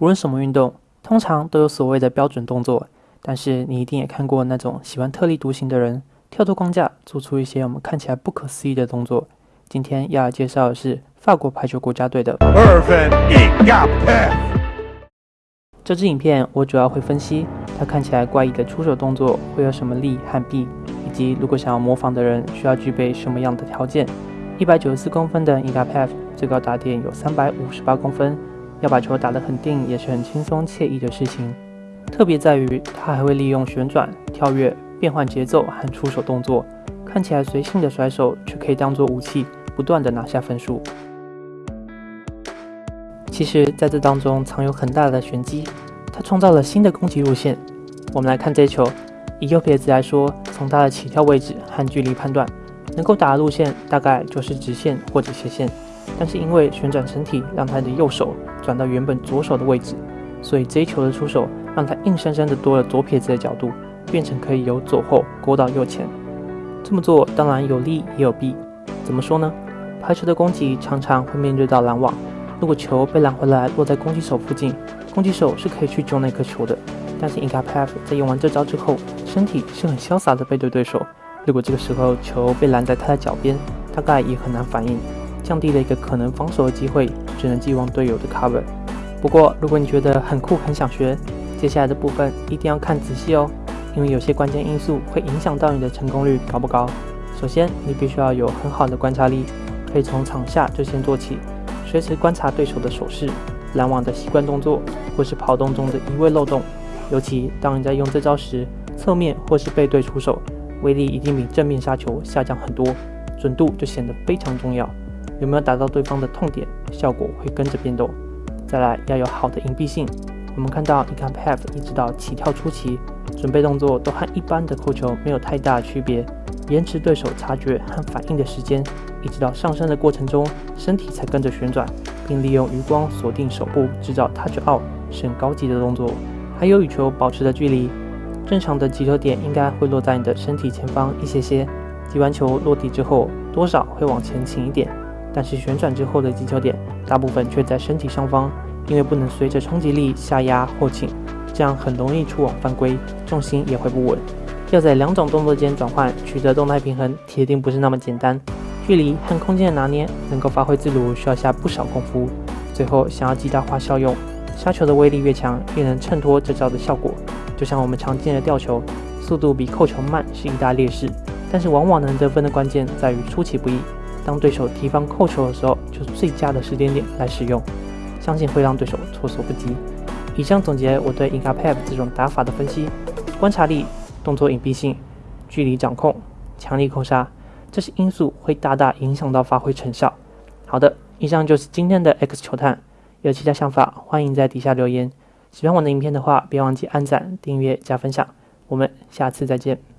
不论什么运动，通常都有所谓的标准动作，但是你一定也看过那种喜欢特立独行的人，跳脱框架，做出一些我们看起来不可思议的动作。今天要介绍的是法国排球国家队的。这支影片我主要会分析它看起来怪异的出手动作会有什么利和弊，以及如果想要模仿的人需要具备什么样的条件。一百九十四公分的 i g a p e v 最高打点有三百五十八公分，要把球打得很定也是很轻松惬意的事情。特别在于他还会利用旋转、跳跃、变换节奏和出手动作，看起来随性的甩手却可以当做武器，不断的拿下分数。其实，在这当中藏有很大的玄机，他创造了新的攻击路线。我们来看这球，以右撇子来说，从他的起跳位置和距离判断。能够打的路线大概就是直线或者斜线，但是因为旋转身体让他的右手转到原本左手的位置，所以这一球的出手让他硬生生的多了左撇子的角度，变成可以由左后勾到右前。这么做当然有利也有弊。怎么说呢？排球的攻击常常会面对到拦网，如果球被拦回来落在攻击手附近，攻击手是可以去救那颗球的。但是 Ingapav 在用完这招之后，身体是很潇洒的背对对手。如果这个时候球被拦在他的脚边，大概也很难反应，降低了一个可能防守的机会，只能寄望队友的 cover。不过，如果你觉得很酷很想学，接下来的部分一定要看仔细哦，因为有些关键因素会影响到你的成功率高不高。首先，你必须要有很好的观察力，可以从场下就先做起，随时观察对手的手势、拦网的习惯动作，或是跑动中的移位漏洞。尤其当你在用这招时，侧面或是背对出手。威力一定比正面杀球下降很多，准度就显得非常重要。有没有打到对方的痛点，效果会跟着变动。再来要有好的隐蔽性。我们看到，你看 Pat 一直到起跳初期，准备动作都和一般的扣球没有太大区别，延迟对手察觉和反应的时间，一直到上升的过程中，身体才跟着旋转，并利用余光锁定手部，制造 touch out，是高级的动作。还有与球保持的距离。正常的击球点应该会落在你的身体前方一些些，击完球落地之后多少会往前倾一点，但是旋转之后的击球点大部分却在身体上方，因为不能随着冲击力下压后倾，这样很容易触网犯规，重心也会不稳。要在两种动作间转换取得动态平衡，铁定不是那么简单，距离和空间的拿捏能够发挥自如，需要下不少功夫。最后想要极大化效用，杀球的威力越强，越能衬托这招的效果。就像我们常见的吊球，速度比扣球慢是一大劣势，但是往往能得分的关键在于出其不意。当对手提防扣球的时候，就是最佳的时间点来使用，相信会让对手措手不及。以上总结我对 i n g a Pep 这种打法的分析：观察力、动作隐蔽性、距离掌控、强力扣杀，这些因素会大大影响到发挥成效。好的，以上就是今天的 X 球探，有其他想法欢迎在底下留言。喜欢我的影片的话，别忘记按赞、订阅、加分享。我们下次再见。